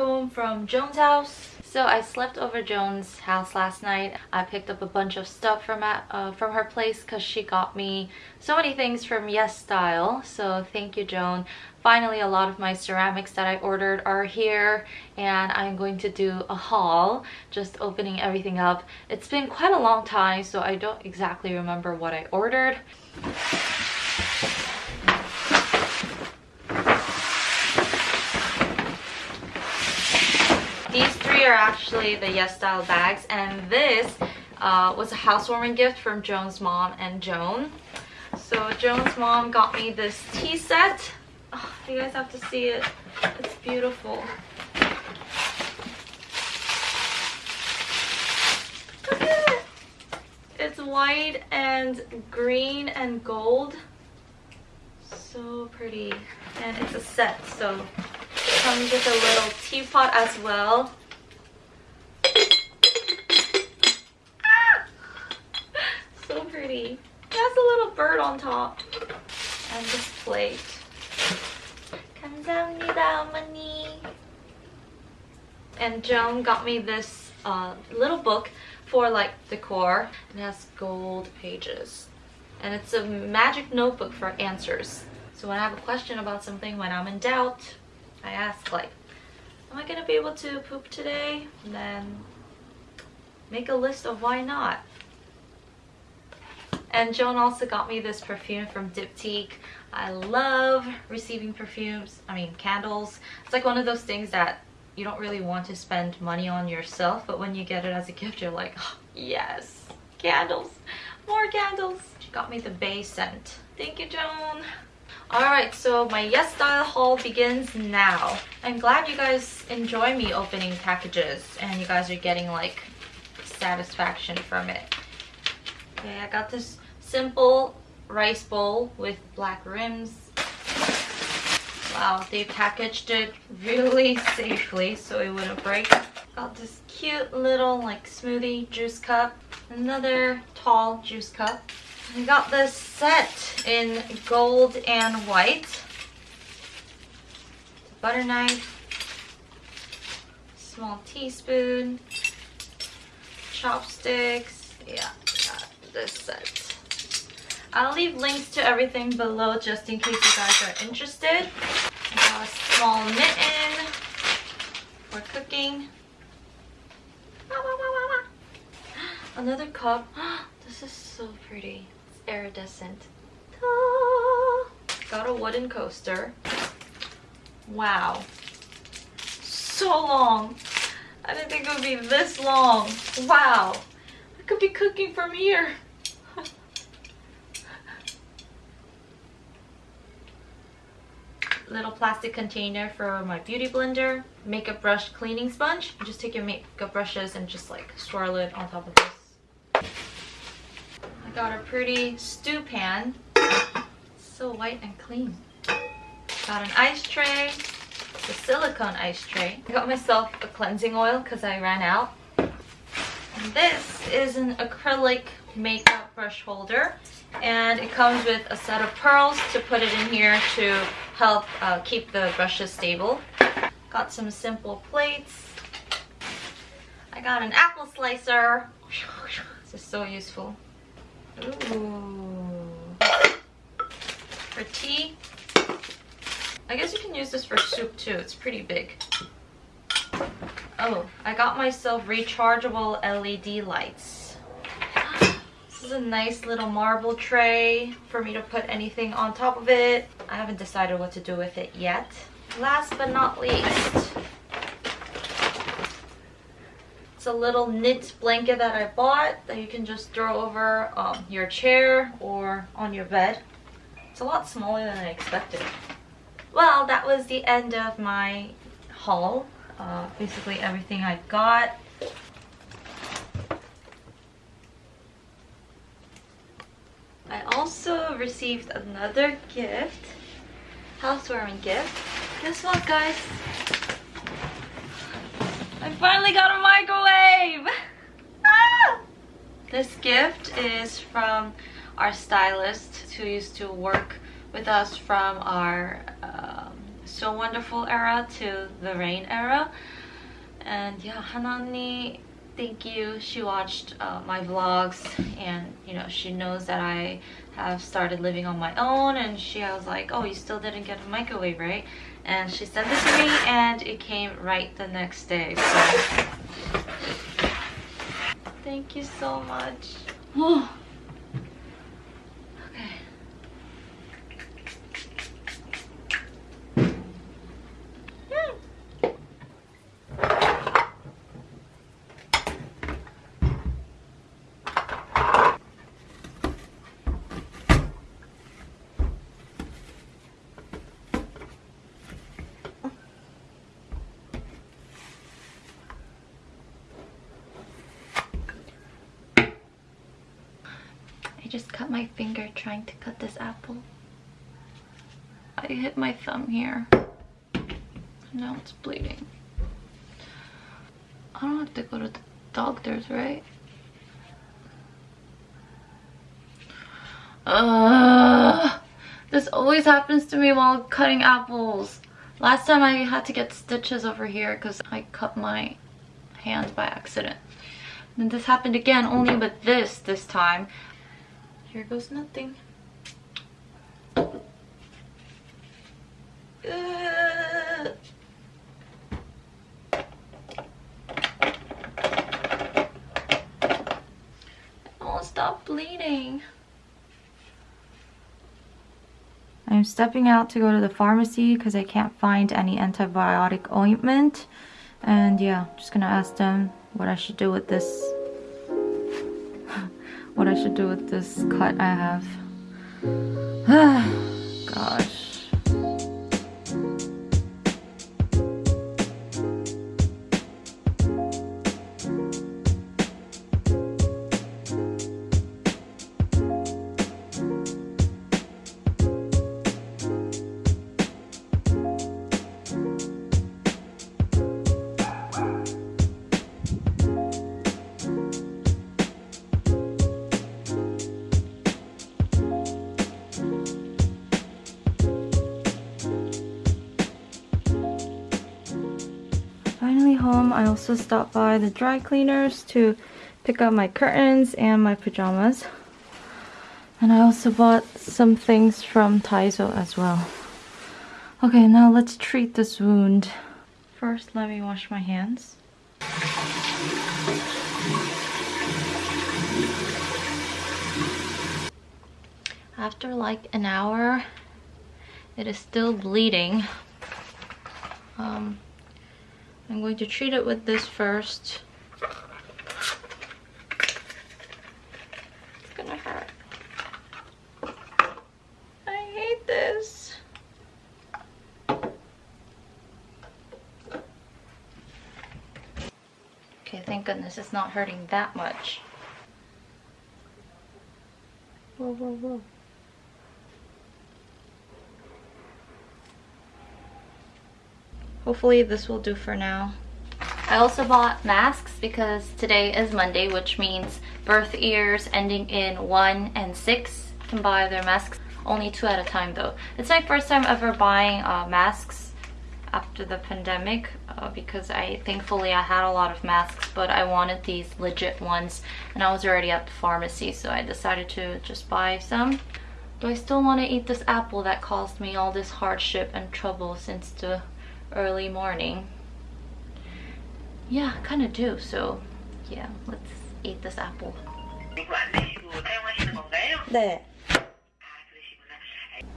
home from Joan's house. So I slept over Joan's house last night. I picked up a bunch of stuff from at, uh, from her place because she got me so many things from Yes Style. So thank you, Joan. Finally, a lot of my ceramics that I ordered are here and I'm going to do a haul, just opening everything up. It's been quite a long time, so I don't exactly remember what I ordered. These three are actually the Yes Style bags and this uh, was a housewarming gift from Joan's mom and Joan. So Joan's mom got me this tea set. Oh, you guys have to see it. It's beautiful. Look at it. It's white and green and gold. So pretty. And it's a set, so it comes with a little teapot as well. Ah! So pretty. It has a little bird on top. And this plate. 감사합니다, 어머니. And Joan got me this uh, little book for like decor. It has gold pages. And it's a magic notebook for answers. So when I have a question about something, when I'm in doubt, I ask like, am I gonna be able to poop today? And then make a list of why not. And Joan also got me this perfume from Diptyque. I love receiving perfumes, I mean candles. It's like one of those things that you don't really want to spend money on yourself, but when you get it as a gift, you're like, oh, yes, candles, more candles. She got me the Bay scent. Thank you, Joan. Alright, so my Yes Style haul begins now. I'm glad you guys enjoy me opening packages and you guys are getting like satisfaction from it. Okay, I got this simple rice bowl with black rims. Wow, they packaged it really safely so it wouldn't break. Got this cute little like smoothie juice cup. Another tall juice cup. I got this set in gold and white. Butter knife. Small teaspoon. Chopsticks. Yeah, got this set. I'll leave links to everything below just in case you guys are interested. a small mitten for cooking. Another cup. This is so pretty. It's iridescent. Got a wooden coaster. Wow. So long. I didn't think it would be this long. Wow. I could be cooking from here. Little plastic container for my beauty blender makeup brush cleaning sponge. Just take your makeup brushes and just like swirl it on top of this. I got a pretty stew pan. So white and clean. Got an ice tray. The silicone ice tray. I got myself a cleansing oil because i ran out. And this is an acrylic makeup brush holder and it comes with a set of pearls to put it in here to help uh, keep the brushes stable. Got some simple plates. I got an apple slicer. This is so useful. Ooh. For tea. I guess you can use this for soup too. It's pretty big. Oh, I got myself rechargeable LED lights. This is a nice little marble tray for me to put anything on top of it. I haven't decided what to do with it yet. Last but not least, it's a little knit blanket that I bought that you can just throw over um, your chair or on your bed. It's a lot smaller than I expected. Well, that was the end of my haul. Uh, basically everything I got. I also received another gift, housewarming gift. Guess what guys? I finally got a microwave! Ah! This gift is from our stylist who used to work with us from our um, So Wonderful era to the Rain era. And yeah, Hanani, thank you. She watched uh, my vlogs and you know, she knows that I have started living on my own and she I was like, oh, you still didn't get a microwave, right? And she sent this to me and it came right the next day. So thank you so much. just cut my finger trying to cut this apple. I hit my thumb here. Now it's bleeding. I don't have to go to the doctor's, right? Ugh, this always happens to me while cutting apples. Last time I had to get stitches over here because I cut my hand by accident. And this happened again, only with this this time. Here goes nothing. Uh. Oh, stop bleeding. I'm stepping out to go to the pharmacy because I can't find any antibiotic ointment. And yeah, just gonna ask them what I should do with this should do with this cut I have. Gosh. Home, I also stopped by the dry cleaners to pick up my curtains and my pajamas. And I also bought some things from Daiso as well. Okay, now let's treat this wound. First, let me wash my hands. After like an hour, it is still bleeding. Um, I'm going to treat it with this first. It's gonna hurt. I hate this. Okay, thank goodness it's not hurting that much. Whoa, whoa, whoa. Hopefully this will do for now. I also bought masks because today is Monday, which means birth years ending in 1 and 6 can buy their masks. Only two at a time though. It's my first time ever buying uh, masks after the pandemic uh, because I thankfully I had a lot of masks but I wanted these legit ones and I was already at the pharmacy so I decided to just buy some. Do I still want to eat this apple that caused me all this hardship and trouble since the early morning. Yeah, kind of do. So yeah, let's eat this apple. 네.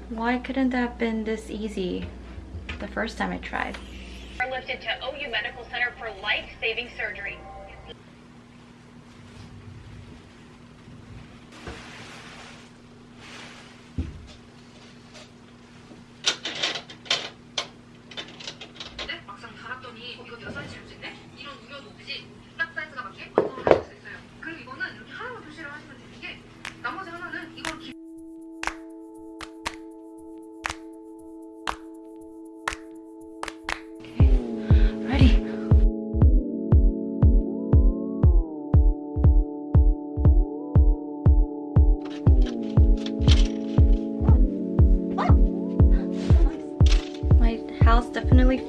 Why couldn't that have been this easy the first time I tried? Are lifted to OU Medical Center for life-saving surgery.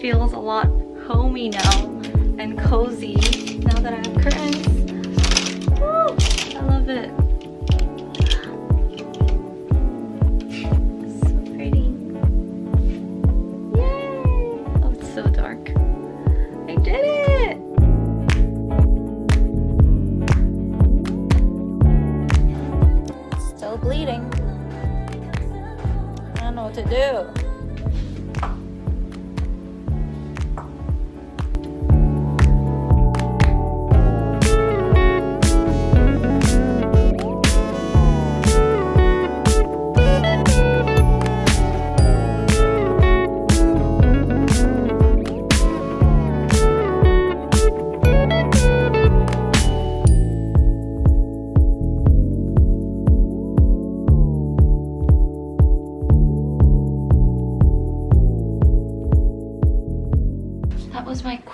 Feels a lot homey now and cozy now that I have curtains. I love it. So pretty. Yay! Oh, it's so dark. I did it! Still bleeding. I don't know what to do.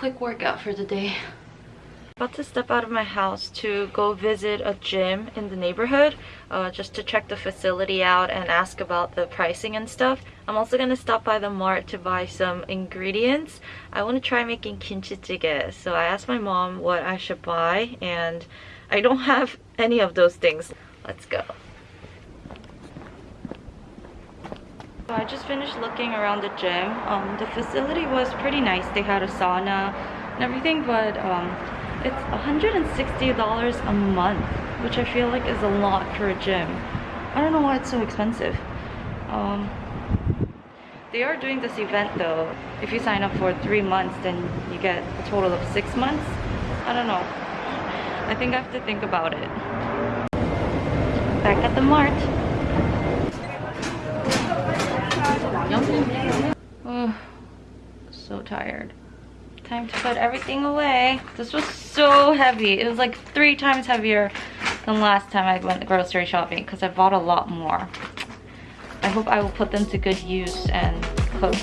Quick workout for the day. About to step out of my house to go visit a gym in the neighborhood uh, just to check the facility out and ask about the pricing and stuff. I'm also gonna stop by the mart to buy some ingredients. I want to try making kimchi jjigae, so I asked my mom what I should buy and I don't have any of those things. Let's go. So I just finished looking around the gym. Um, the facility was pretty nice. They had a sauna and everything, but um, it's $160 a month, which I feel like is a lot for a gym. I don't know why it's so expensive. Um, they are doing this event though. If you sign up for three months, then you get a total of six months. I don't know. I think I have to think about it. Back at the mart. Oh, so tired. Time to put everything away. This was so heavy. It was like three times heavier than last time I went grocery shopping because I bought a lot more. I hope I will put them to good use and cook